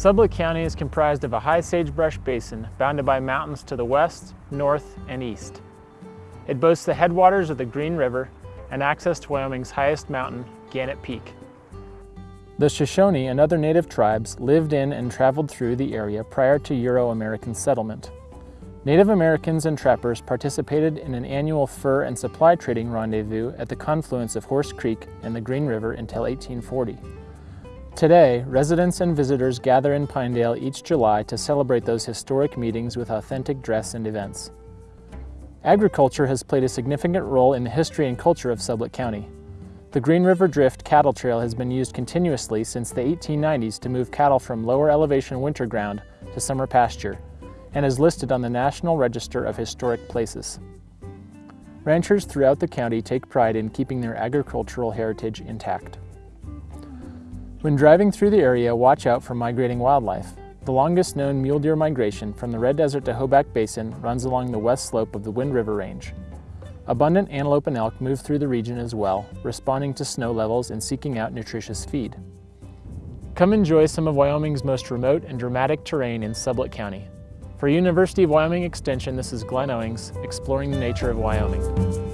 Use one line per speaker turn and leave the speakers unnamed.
Sublette County is comprised of a high sagebrush basin bounded by mountains to the west, north, and east. It boasts the headwaters of the Green River and access to Wyoming's highest mountain, Gannett Peak. The Shoshone and other native tribes lived in and traveled through the area prior to Euro-American settlement. Native Americans and trappers participated in an annual fur and supply trading rendezvous at the confluence of Horse Creek and the Green River until 1840. Today, residents and visitors gather in Pinedale each July to celebrate those historic meetings with authentic dress and events. Agriculture has played a significant role in the history and culture of Sublette County. The Green River Drift cattle trail has been used continuously since the 1890s to move cattle from lower elevation winter ground to summer pasture and is listed on the National Register of Historic Places. Ranchers throughout the county take pride in keeping their agricultural heritage intact. When driving through the area, watch out for migrating wildlife. The longest known mule deer migration from the Red Desert to Hoback Basin runs along the west slope of the Wind River Range. Abundant antelope and elk move through the region as well, responding to snow levels and seeking out nutritious feed. Come enjoy some of Wyoming's most remote and dramatic terrain in Sublette County. For University of Wyoming Extension, this is Glenn Owings, exploring the nature of Wyoming.